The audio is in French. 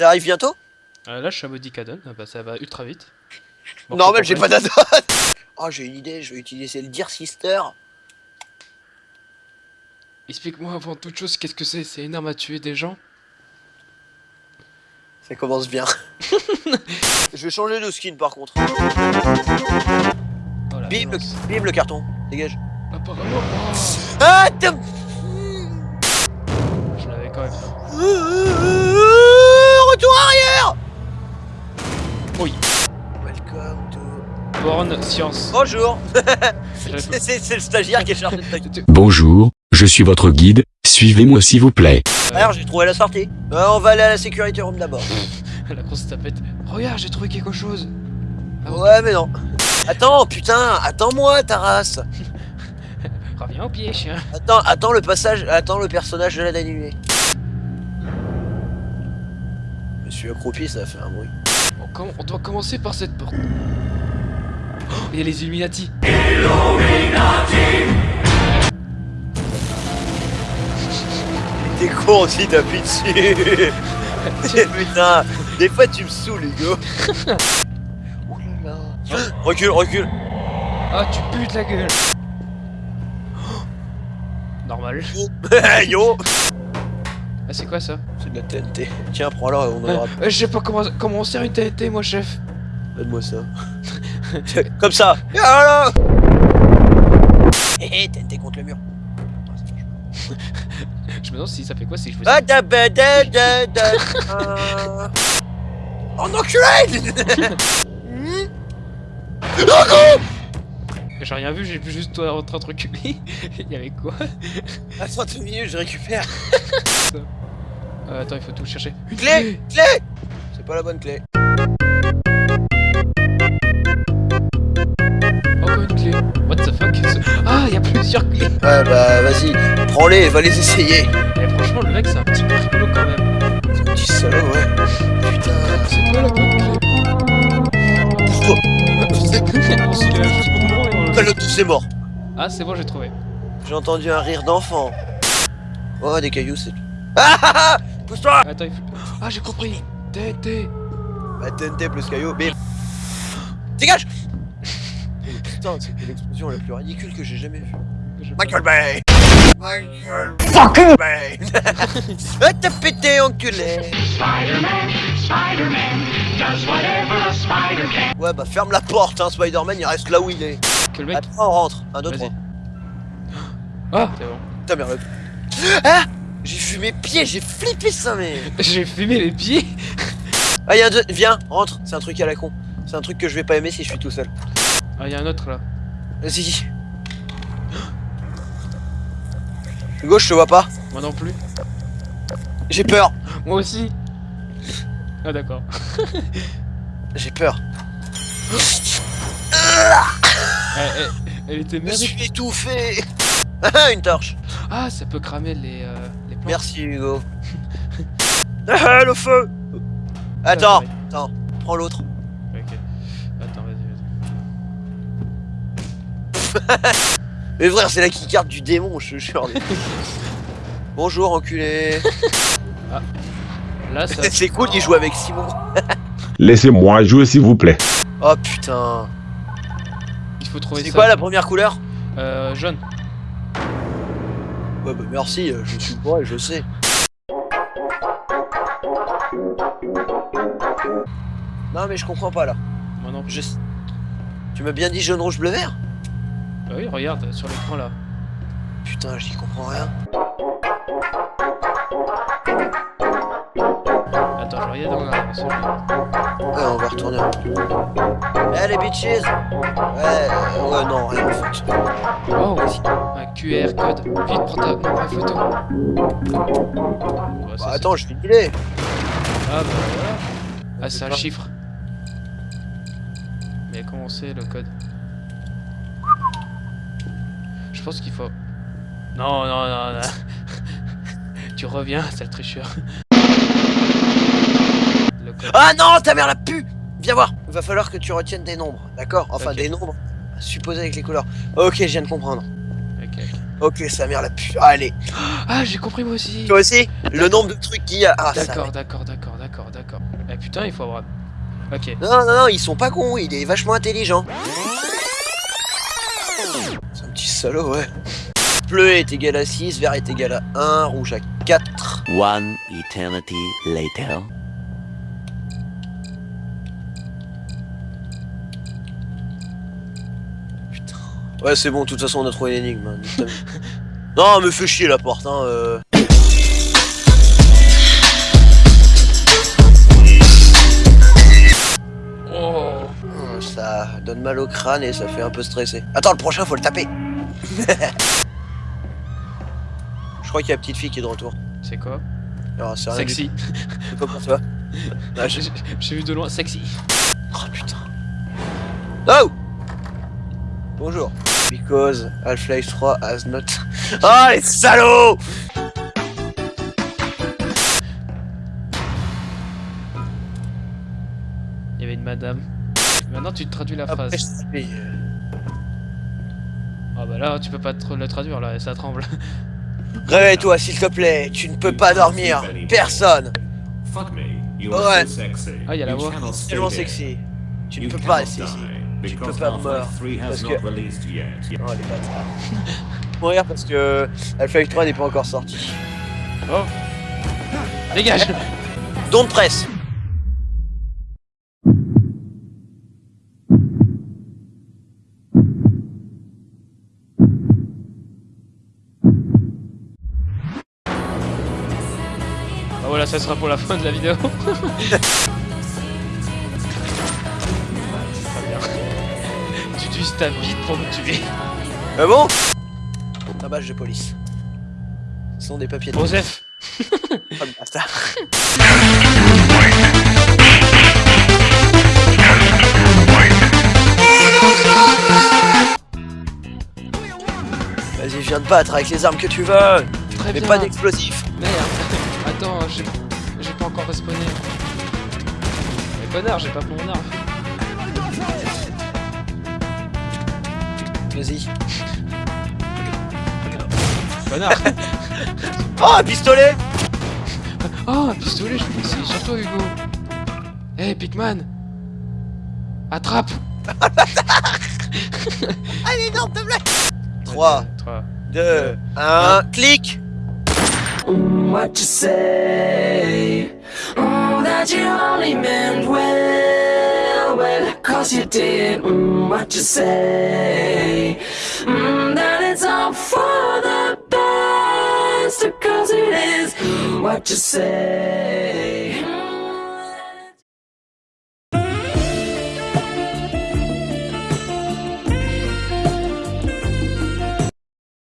Ça arrive bientôt? Euh, là, je suis à Bodicadon, ah bah, ça va ultra vite. Bon, Normal, je j'ai pas d'adresse. Oh, j'ai une idée, je vais utiliser le Dear Sister. Explique-moi avant toute chose, qu'est-ce que c'est? C'est une arme à tuer des gens? Ça commence bien. je vais changer de skin par contre. Oh, Bim le, bim le carton, dégage. Apparemment, Ah, t'as- je l'avais quand même. Retour arrière Oui. Welcome to... Born Science. Bonjour C'est le stagiaire qui est chargé de Bonjour, je suis votre guide, suivez-moi s'il vous plaît. Alors j'ai trouvé la sortie. Euh, on va aller à la sécurité room d'abord. La grosse tapette. Regarde, j'ai trouvé quelque chose. Ah ouais. Mais non. Attends, putain, attends-moi ta race. Reviens au pied, chien. Attends, attends le passage, attends le personnage de la nuée. Je suis accroupi, ça a fait un bruit. On, doit commencer par cette porte. Oh, Il y a les Illuminati. T'es con aussi, t'appuies dessus. putain, des fois tu me saoules, Hugo. là. Recule, recule. Ah, tu putes la gueule. Normal. Yo Ah, c'est quoi ça C'est de la TNT. Tiens, prends-la, on en aura. Euh, Je sais pas comment, comment on sert une TNT, moi, chef. Donne-moi ça. Comme ça. Voilà Hé hé, TNT contre le mur. Ah. Je me demande si ça fait quoi si je fais Ah, da, ba, da, da, da, ah. Oh enculé Hmm Oh non J'ai rien vu, j'ai vu juste toi en train de reculer. Il y avait quoi Attends deux minutes, je récupère. Euh, Attends, il faut tout chercher. Une Clé Clé C'est pas la bonne clé. Encore une clé. What the fuck? Ah, il y a plusieurs clés. Ouais bah vas-y, prends-les, va les essayer. Eh, franchement, le mec, c'est un petit peu rigolo quand même. Petit salaud, ouais. Putain. C'est quoi la bonne clé Pousse-toi. On s'y est juste au moment et on- T'as l'autre, c'est mort. Ah, c'est bon, j'ai trouvé. J'ai entendu un rire d'enfant. Oh, des cailloux, c'est... Ah ah ah Pousse-toi Attends, il faut... Ah, j'ai compris. TNT. Bah TNT plus caillou, bim Dégage Putain, c'était l'explosion la plus ridicule que j'ai jamais vue. Michael Bay Michael Fucking Bay Ah t'as pété enculé Spider-Man, Spider-Man, does whatever a spider can. Ouais bah ferme la porte hein, Spider-Man il reste là où il est. Que le mec. Attends, on rentre. Un, deux, trois. Ah, c'est bon. Putain merde. Ah J'ai fumé pied, j'ai flippé ça mais... J'ai fumé les pieds. Ah y'a un deux, viens, rentre, c'est un truc à la con. C'est un truc que je vais pas aimer si je suis tout seul. Ah, il y a un autre là. Vas-y. Hugo, je te vois pas. Moi non plus. J'ai peur. Moi aussi. Ah, d'accord. J'ai peur. Elle, elle- elle était Je me suis étouffé. Ah, Une torche. Ah, ça peut cramer les, euh. Merci Hugo. Ah, le feu. Attends, attends, prends l'autre. Ok. Attends, vas-y, vas-y. Mais frère, c'est la keycard du démon, je te jure. Bonjour, enculé. Là, ça. c'est cool, il joue avec Simon. Laissez-moi jouer s'il vous plaît. Oh putain. Il faut trouver C'est quoi la première couleur? Euh, jaune. Ouais, bah merci, euh, je suis bourré, je sais. Non, mais je comprends pas là. Moi non plus. Je... Tu m'as bien dit jaune, rouge, bleu, vert? Bah oui, regarde sur l'écran là. Putain, j'y comprends rien. Dans la. Ouais, on va retourner. Eh les bitches Ouais, ouais, non, rien en fait. Oh, un QR code. Vite, prends ta, prends ta photo. Ouais, ça, Bah attends, je vais filer. Ah bah voilà. Ah, c'est un chiffre. Mais comment c'est le code? Je pense qu'il faut. Non, non, non, non. tu reviens, sale tricheur. Ah non, ta mère la pu Viens voir. Va falloir que tu retiennes des nombres, d'accord? Enfin, des nombres supposés avec les couleurs. Ok, je viens de comprendre. Ok, ok. Ok, sa mère la pue. Allez, Ah, j'ai compris moi aussi. toi aussi? Le nombre de trucs qu'il y a. Ah, ça. D'accord, d'accord, d'accord, d'accord, d'accord. Eh putain, il faut avoir. Ok. Non, non, non, ils sont pas cons, il est vachement intelligent. C'est un petit salaud, ouais. Bleu est égal à 6, vert est égal à 1, rouge à 4. One eternity later. Ouais, c'est bon, de toute façon, on a trouvé l'énigme. hein, non, me fais chier la porte, hein. euh. Oh. Hum, Ça donne mal au crâne et ça fait un peu stresser. Attends, le prochain, faut le taper. Je crois qu'il y a la petite fille qui est de retour. C'est quoi? Du Sexy. c'est pas pour toi. Ah, j'ai vu de loin, sexy. Oh putain. Oh Bonjour. Because Half-Life 3 has not... Ah les salauds Il y avait une madame. Maintenant, tu te traduis la Après, phrase. Ah bah là, tu peux pas te le traduire là, ça tremble. Réveille-toi s'il te plaît, tu ne peux pas dormir. Personne. Fuck me. You Ouais. are so sexy. Ah, y a la voix. tellement sexy. Tu ne peux pas rester ici. Ne peux because pas mourir, 3 has parce not que- released yet. Oh les bâtards. Mourir parce que Half-Life 3 n'est pas encore sorti. Oh Dégage Don't presse Bah voilà, ça sera pour la fin de la vidéo. Tu utilises ta bite pour me tuer. Ah bon? Un badge de police. Ce sont des papiers de... Joseph Oh, bâtard. Vas-y, viens te battre avec les armes que tu veux, Très mais bien. pas d'explosifs. Merde Attends, j'ai j'ai pas encore respawné. Mais connard, j'ai pas mon arme. Vas-y. Connard. Oh, un pistolet. Oh, un pistolet, je suis ici, sur toi Hugo. Hé, Pigman Attrape. Allez, énorme de blague 3, 3. 2, 1, clic. What you say? Mm, that you only meant well, cause you did. Mm, what you say? Mm, that it's all for the best, cause it is. What you say?